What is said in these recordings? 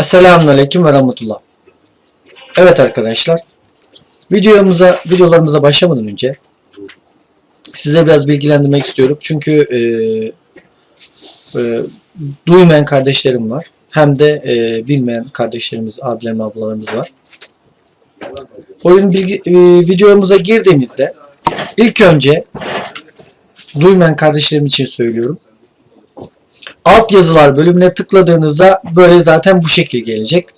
Esselamun Aleyküm ve Rahmetullah. Evet arkadaşlar. Videomuza, videolarımıza başlamadan önce sizleri biraz bilgilendirmek istiyorum. Çünkü e, e, duymayan kardeşlerim var. Hem de e, bilmeyen kardeşlerimiz, abilerim, ablalarımız var. Oyun bilgi, e, videomuza girdiğimizde ilk önce duymayan kardeşlerim için söylüyorum. Alt yazılar bölümüne tıkladığınızda böyle zaten bu şekil gelecek.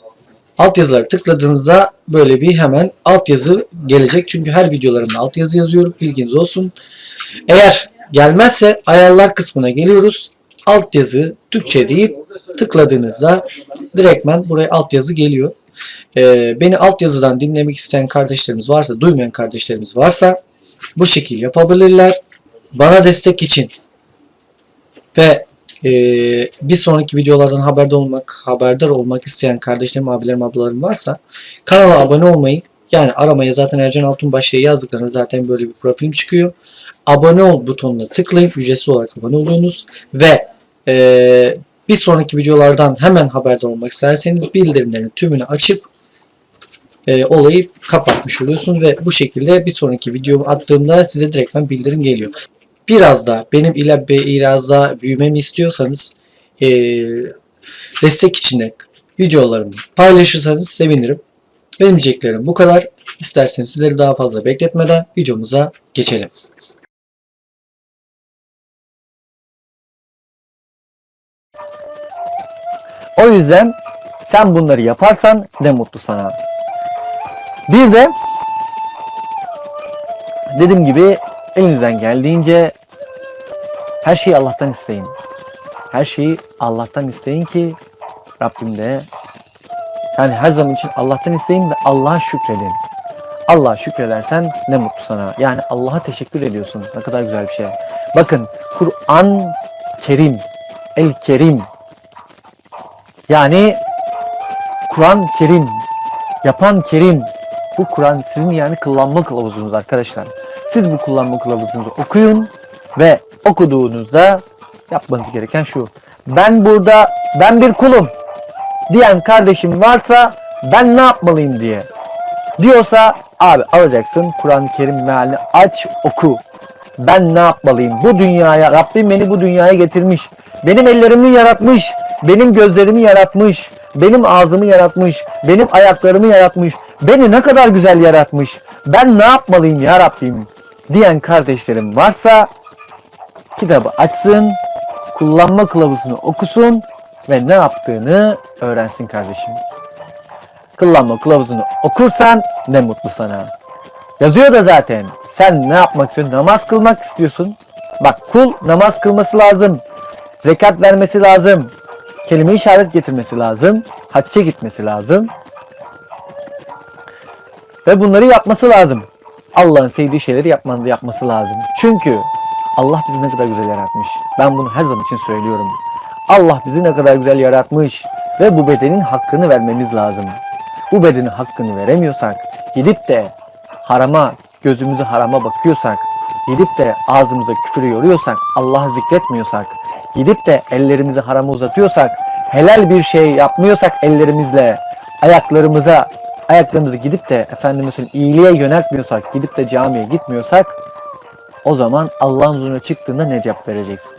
Alt yazıları tıkladığınızda böyle bir hemen alt yazı gelecek. Çünkü her videolarımda alt yazı yazıyorum. Bilginiz olsun. Eğer gelmezse ayarlar kısmına geliyoruz. Alt yazı Türkçe deyip tıkladığınızda direktmen buraya alt yazı geliyor. Ee, beni alt yazıdan dinlemek isteyen kardeşlerimiz varsa, duymayan kardeşlerimiz varsa bu şekil yapabilirler. Bana destek için ve e, bir sonraki videolardan haberdar olmak, haberdar olmak isteyen kardeşlerim, abilerim, ablalarım varsa kanala abone olmayı yani aramaya zaten Ercan Altunbaş diye yazdıklarında zaten böyle bir profilim çıkıyor. Abone ol butonuna tıklayın. Ücretsiz olarak abone oluyorsunuz. Ve e, bir sonraki videolardan hemen haberdar olmak isterseniz bildirimlerin tümünü açıp e, olayı kapatmış oluyorsunuz ve bu şekilde bir sonraki videomu attığımda size direktmen bildirim geliyor biraz da benim ile biraz daha büyümemi istiyorsanız e, destek içinde videolarımı paylaşırsanız sevinirim. Benim diyeceklerim bu kadar. İsterseniz sizleri daha fazla bekletmeden videomuza geçelim. O yüzden sen bunları yaparsan ne mutlu sana. Bir de dediğim gibi elinizden geldiğince her şeyi Allah'tan isteyin. Her şeyi Allah'tan isteyin ki Rabbim de yani her zaman için Allah'tan isteyin ve Allah'a şükredin. Allah'a şükredersen ne mutlu sana. Yani Allah'a teşekkür ediyorsun. Ne kadar güzel bir şey. Bakın Kur'an Kerim, El Kerim. Yani Kur'an Kerim, yapan Kerim. Bu Kur'an sizin yani kullanma kılavuzunuz arkadaşlar. Siz bu kullanma kılavuzunuzu okuyun ve okuduğunuzda yapmanız gereken şu. Ben burada ben bir kulum diyen kardeşim varsa ben ne yapmalıyım diye. Diyorsa abi alacaksın Kur'an-ı Kerim mealini aç oku. Ben ne yapmalıyım? Bu dünyaya Rabbim beni bu dünyaya getirmiş. Benim ellerimi yaratmış. Benim gözlerimi yaratmış. Benim ağzımı yaratmış. Benim ayaklarımı yaratmış. Beni ne kadar güzel yaratmış. Ben ne yapmalıyım ya Rabbim? Diyen kardeşlerim varsa kitabı açsın, kullanma kılavuzunu okusun ve ne yaptığını öğrensin kardeşim. Kullanma kılavuzunu okursan ne mutlu sana. Yazıyor da zaten. Sen ne yapmak istiyorsun? Namaz kılmak istiyorsun. Bak kul namaz kılması lazım. Zekat vermesi lazım. Kelime işaret getirmesi lazım. Hacca gitmesi lazım. Ve bunları yapması lazım. Allah'ın sevdiği şeyleri yapman, yapması lazım. Çünkü Allah bizi ne kadar güzel yaratmış. Ben bunu her zaman için söylüyorum. Allah bizi ne kadar güzel yaratmış ve bu bedenin hakkını vermemiz lazım. Bu bedenin hakkını veremiyorsak, gidip de harama, gözümüzü harama bakıyorsak, gidip de ağzımıza küfürü yoruyorsak, Allah'ı zikretmiyorsak, gidip de ellerimizi harama uzatıyorsak, helal bir şey yapmıyorsak ellerimizle, ayaklarımıza, ayaklarımızı gidip de Efendimiz'in iyiliğe yöneltmiyorsak, gidip de camiye gitmiyorsak, o zaman Allah'ın huzuruna çıktığında ne cevap vereceksin?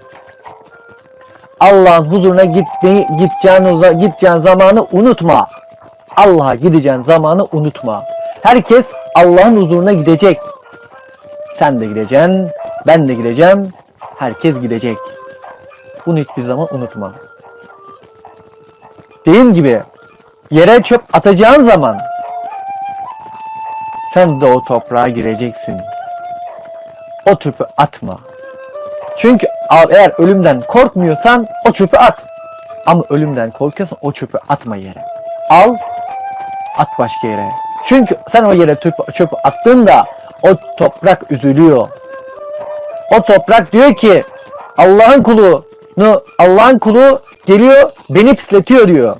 Allah'ın huzuruna gitmeyi, gideceğin, gideceğin zamanı unutma. Allah'a gideceğin zamanı unutma. Herkes Allah'ın huzuruna gidecek. Sen de gideceksin, ben de gideceğim, herkes gidecek. Bunu hiçbir zaman unutma. Dediğim gibi yere çöp atacağın zaman sen de o toprağa gireceksin. O çöpü atma. Çünkü eğer ölümden korkmuyorsan o çöpü at. Ama ölümden korkuyorsan o çöpü atma yere. Al, at başka yere. Çünkü sen o yere çöpü, çöpü attığında o toprak üzülüyor. O toprak diyor ki Allah'ın kulunu, Allah'ın kulu geliyor beni pisletiyor diyor.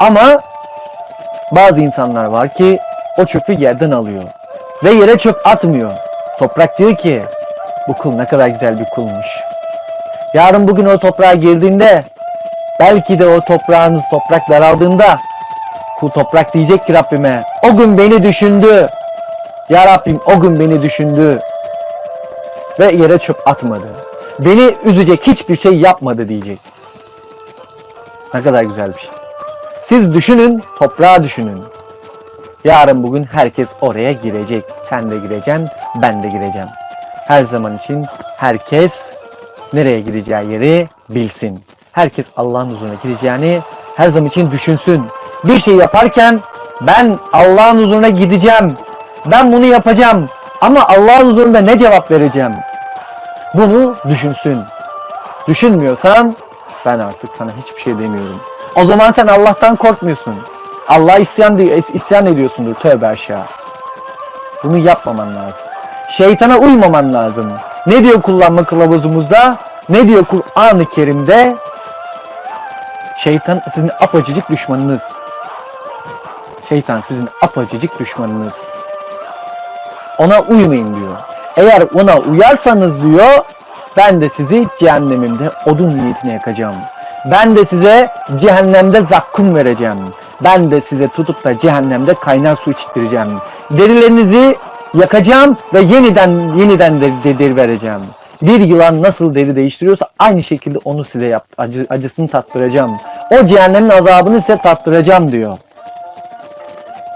Ama bazı insanlar var ki o çöpü yerden alıyor. Ve yere çöp atmıyor. Toprak diyor ki bu kul ne kadar güzel bir kulmuş. Yarın bugün o toprağa girdiğinde Belki de o toprağınız toprak daraldığında bu toprak diyecek ki Rabbime o gün beni düşündü. Ya Rabbim o gün beni düşündü. Ve yere çöp atmadı. Beni üzecek hiçbir şey yapmadı diyecek. Ne kadar güzel bir şey. Siz düşünün, toprağa düşünün. Yarın bugün herkes oraya girecek. Sen de gireceksin, ben de gireceğim. Her zaman için herkes nereye gireceği yeri bilsin. Herkes Allah'ın huzuruna gireceğini her zaman için düşünsün. Bir şey yaparken ben Allah'ın huzuruna gideceğim. Ben bunu yapacağım. Ama Allah'ın huzurunda ne cevap vereceğim? Bunu düşünsün. Düşünmüyorsan ben artık sana hiçbir şey demiyorum. O zaman sen Allah'tan korkmuyorsun. Allah'a isyan, isyan ediyorsundur tövbe aşağı. Bunu yapmaman lazım. Şeytana uymaman lazım. Ne diyor kullanma kılavuzumuzda? Ne diyor Kur'an-ı Kerim'de? Şeytan sizin apacıcık düşmanınız. Şeytan sizin apacıcık düşmanınız. Ona uymayın diyor. Eğer ona uyarsanız diyor, ben de sizi cehennemimde odun niyetine yakacağım. Ben de size cehennemde zakkum vereceğim. Ben de size tutup da cehennemde kaynar su içtireceğim. Derilerinizi yakacağım ve yeniden yeniden de, de- deri vereceğim. Bir yılan nasıl deri değiştiriyorsa aynı şekilde onu size yap, acı, acısını tattıracağım. O cehennemin azabını size tattıracağım diyor.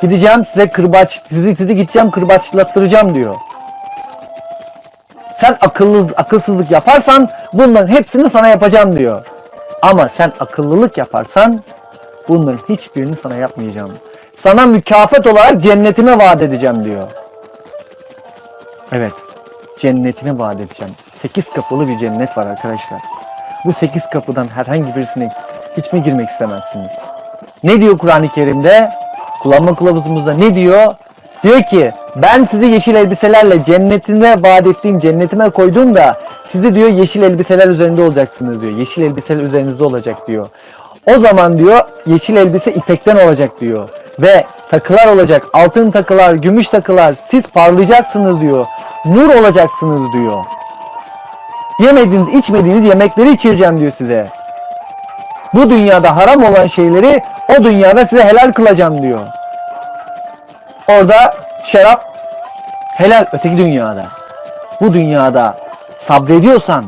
Gideceğim size kırbaç, sizi sizi gideceğim kırbaçlattıracağım diyor. Sen akıllı, akılsızlık yaparsan bunların hepsini sana yapacağım diyor. Ama sen akıllılık yaparsan bunların hiçbirini sana yapmayacağım. Sana mükafat olarak cennetime vaat edeceğim diyor. Evet. Cennetine vaat edeceğim. Sekiz kapılı bir cennet var arkadaşlar. Bu sekiz kapıdan herhangi birisine hiç mi girmek istemezsiniz? Ne diyor Kur'an-ı Kerim'de? Kullanma kılavuzumuzda ne diyor? Diyor ki ben sizi yeşil elbiselerle cennetine vaat ettiğim cennetime koydum da sizi diyor yeşil elbiseler üzerinde olacaksınız diyor. Yeşil elbiseler üzerinizde olacak diyor. O zaman diyor yeşil elbise ipekten olacak diyor. Ve takılar olacak. Altın takılar, gümüş takılar. Siz parlayacaksınız diyor. Nur olacaksınız diyor. Yemediğiniz, içmediğiniz yemekleri içireceğim diyor size. Bu dünyada haram olan şeyleri o dünyada size helal kılacağım diyor. Orada şarap helal öteki dünyada. Bu dünyada sabrediyorsan,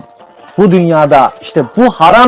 bu dünyada işte bu haram